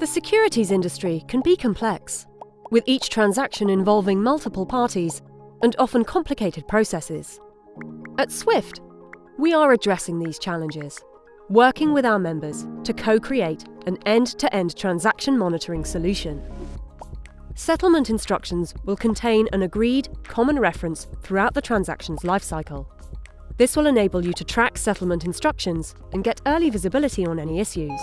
The securities industry can be complex, with each transaction involving multiple parties and often complicated processes. At Swift, we are addressing these challenges, working with our members to co-create an end-to-end transaction monitoring solution. Settlement instructions will contain an agreed common reference throughout the transaction's lifecycle. This will enable you to track settlement instructions and get early visibility on any issues.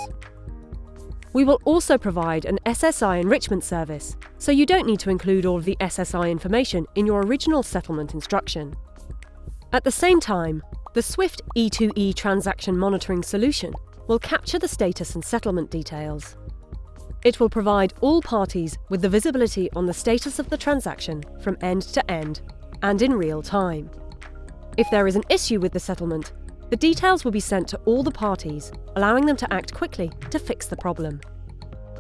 We will also provide an SSI enrichment service, so you don't need to include all of the SSI information in your original settlement instruction. At the same time, the Swift E2E transaction monitoring solution will capture the status and settlement details. It will provide all parties with the visibility on the status of the transaction from end to end and in real time. If there is an issue with the settlement, the details will be sent to all the parties, allowing them to act quickly to fix the problem.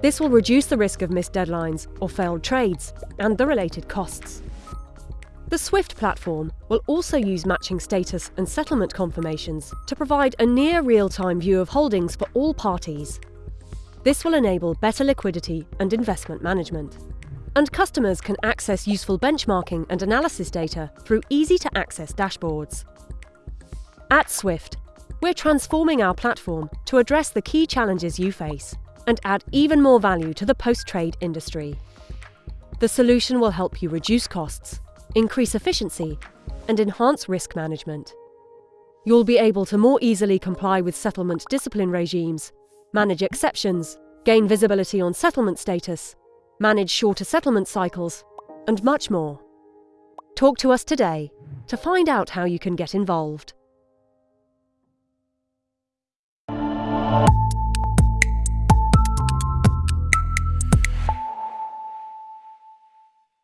This will reduce the risk of missed deadlines or failed trades and the related costs. The Swift platform will also use matching status and settlement confirmations to provide a near real-time view of holdings for all parties. This will enable better liquidity and investment management. And customers can access useful benchmarking and analysis data through easy-to-access dashboards. At Swift, we're transforming our platform to address the key challenges you face and add even more value to the post-trade industry. The solution will help you reduce costs, increase efficiency, and enhance risk management. You'll be able to more easily comply with settlement discipline regimes, manage exceptions, gain visibility on settlement status, manage shorter settlement cycles, and much more. Talk to us today to find out how you can get involved.